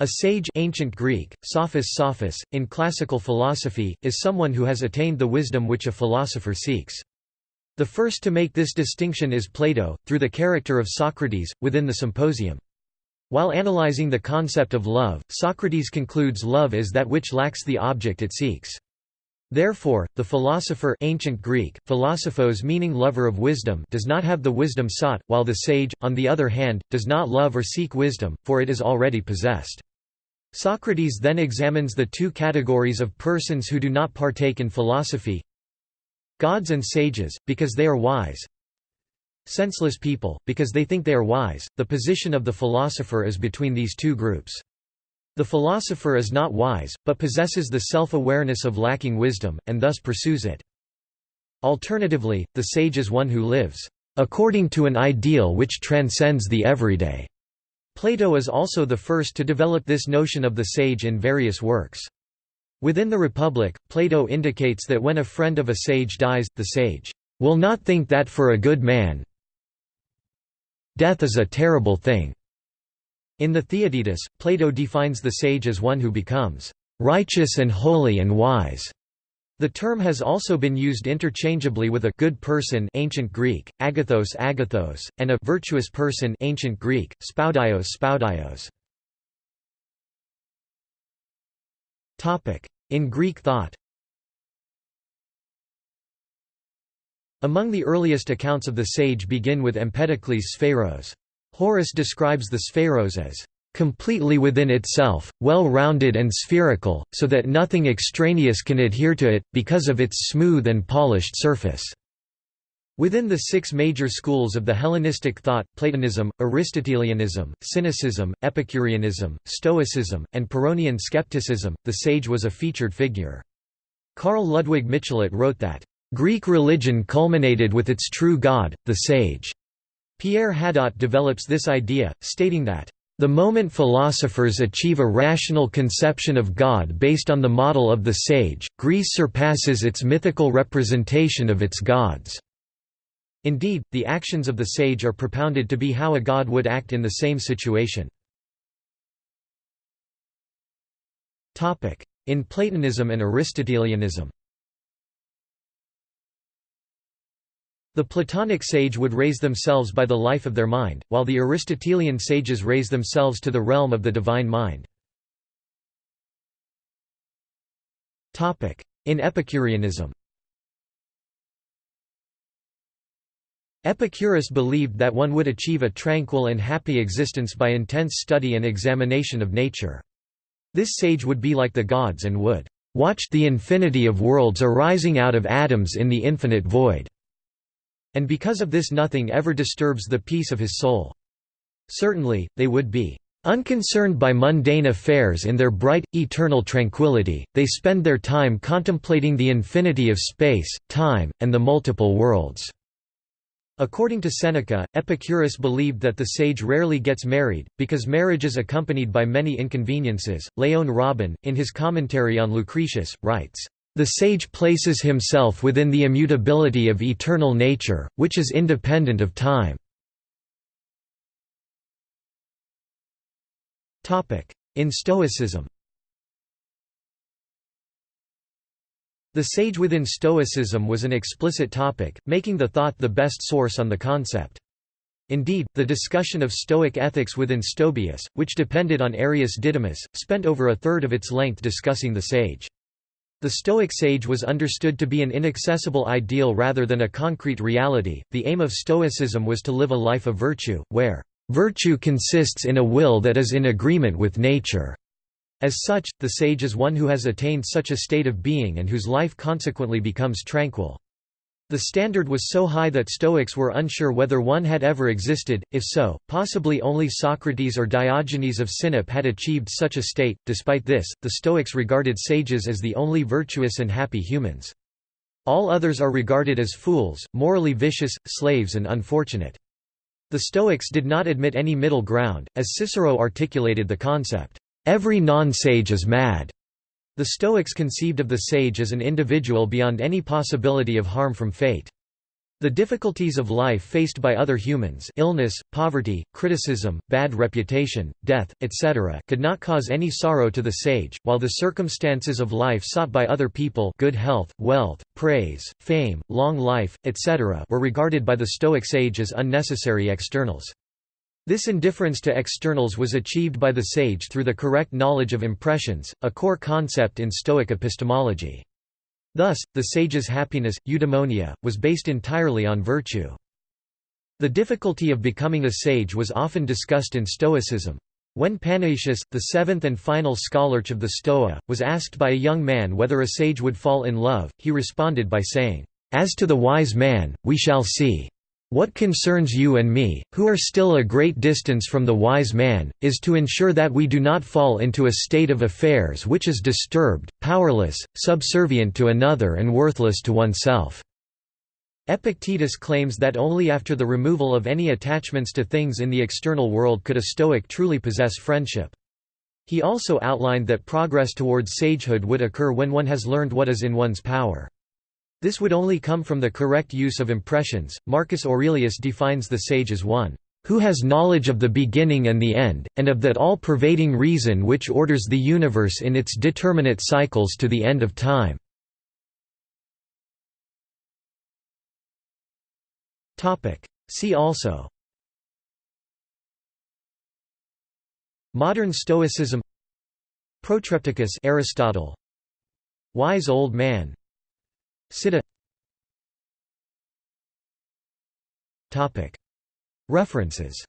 A sage ancient Greek, sophos sophos, in classical philosophy, is someone who has attained the wisdom which a philosopher seeks. The first to make this distinction is Plato, through the character of Socrates, within the Symposium. While analyzing the concept of love, Socrates concludes love is that which lacks the object it seeks. Therefore, the philosopher ancient Greek, philosophos meaning lover of wisdom does not have the wisdom sought, while the sage, on the other hand, does not love or seek wisdom, for it is already possessed. Socrates then examines the two categories of persons who do not partake in philosophy, Gods and sages, because they are wise. Senseless people, because they think they are wise. The position of the philosopher is between these two groups. The philosopher is not wise, but possesses the self-awareness of lacking wisdom, and thus pursues it. Alternatively, the sage is one who lives according to an ideal which transcends the everyday. Plato is also the first to develop this notion of the sage in various works. Within the Republic, Plato indicates that when a friend of a sage dies, the sage will not think that for a good man death is a terrible thing. In the Theaetetus, Plato defines the sage as one who becomes righteous and holy and wise. The term has also been used interchangeably with a good person ancient Greek, agathos agathos, and a virtuous person ancient Greek, spoudios spoudios. In Greek thought Among the earliest accounts of the sage begin with Empedocles' Spheros. Horace describes the Spheros as completely within itself, well-rounded and spherical, so that nothing extraneous can adhere to it, because of its smooth and polished surface." Within the six major schools of the Hellenistic thought, Platonism, Aristotelianism, Cynicism, Epicureanism, Stoicism, and Pyrrhonian skepticism, the sage was a featured figure. Carl Ludwig Michelet wrote that, "...Greek religion culminated with its true god, the sage." Pierre Hadot develops this idea, stating that, "...the moment philosophers achieve a rational conception of God based on the model of the sage, Greece surpasses its mythical representation of its gods." Indeed, the actions of the sage are propounded to be how a god would act in the same situation. In Platonism and Aristotelianism The Platonic sage would raise themselves by the life of their mind, while the Aristotelian sages raise themselves to the realm of the divine mind. In Epicureanism Epicurus believed that one would achieve a tranquil and happy existence by intense study and examination of nature. This sage would be like the gods and would watch the infinity of worlds arising out of atoms in the infinite void. And because of this nothing ever disturbs the peace of his soul. Certainly, they would be Unconcerned by mundane affairs in their bright, eternal tranquility, they spend their time contemplating the infinity of space, time, and the multiple worlds." According to Seneca, Epicurus believed that the sage rarely gets married, because marriage is accompanied by many inconveniences. Leon Robin, in his commentary on Lucretius, writes, The sage places himself within the immutability of eternal nature, which is independent of time. In Stoicism The sage within Stoicism was an explicit topic, making the thought the best source on the concept. Indeed, the discussion of Stoic ethics within Stobaeus, which depended on Arius Didymus, spent over a third of its length discussing the sage. The Stoic sage was understood to be an inaccessible ideal rather than a concrete reality. The aim of Stoicism was to live a life of virtue, where virtue consists in a will that is in agreement with nature. As such, the sage is one who has attained such a state of being and whose life consequently becomes tranquil. The standard was so high that Stoics were unsure whether one had ever existed, if so, possibly only Socrates or Diogenes of Sinope had achieved such a state. Despite this, the Stoics regarded sages as the only virtuous and happy humans. All others are regarded as fools, morally vicious, slaves and unfortunate. The Stoics did not admit any middle ground, as Cicero articulated the concept. Every non-sage is mad. The Stoics conceived of the sage as an individual beyond any possibility of harm from fate. The difficulties of life faced by other humans illness, poverty, criticism, bad reputation, death, etc. could not cause any sorrow to the sage, while the circumstances of life sought by other people good health, wealth, praise, fame, long life, etc. were regarded by the Stoic sage as unnecessary externals. This indifference to externals was achieved by the sage through the correct knowledge of impressions, a core concept in Stoic epistemology. Thus, the sage's happiness, eudaimonia, was based entirely on virtue. The difficulty of becoming a sage was often discussed in Stoicism. When Panaetius, the seventh and final scholarch of the Stoa, was asked by a young man whether a sage would fall in love, he responded by saying, "'As to the wise man, we shall see. What concerns you and me, who are still a great distance from the wise man, is to ensure that we do not fall into a state of affairs which is disturbed, powerless, subservient to another and worthless to oneself." Epictetus claims that only after the removal of any attachments to things in the external world could a Stoic truly possess friendship. He also outlined that progress towards sagehood would occur when one has learned what is in one's power. This would only come from the correct use of impressions. Marcus Aurelius defines the sage as one who has knowledge of the beginning and the end, and of that all-pervading reason which orders the universe in its determinate cycles to the end of time." See also Modern Stoicism Protrepticus Aristotle Wise old man Sitta References